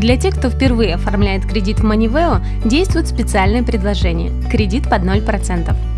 Для тех, кто впервые оформляет кредит в Маневео, действует специальное предложение – кредит под 0%.